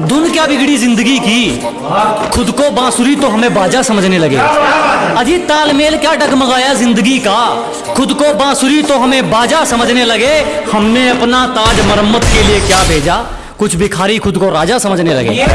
धुन क्या बिगड़ी ज़िंदगी की? खुद को बांसुरी तो हमें बाजा समझने लगे। अजी तालमेल क्या डगमगाया ज़िंदगी का? खुद को बांसुरी तो हमें बाजा समझने लगे। हमने अपना ताज मरम्मत के लिए क्या भेजा? कुछ भिखारी खुद को राजा समझने लगे।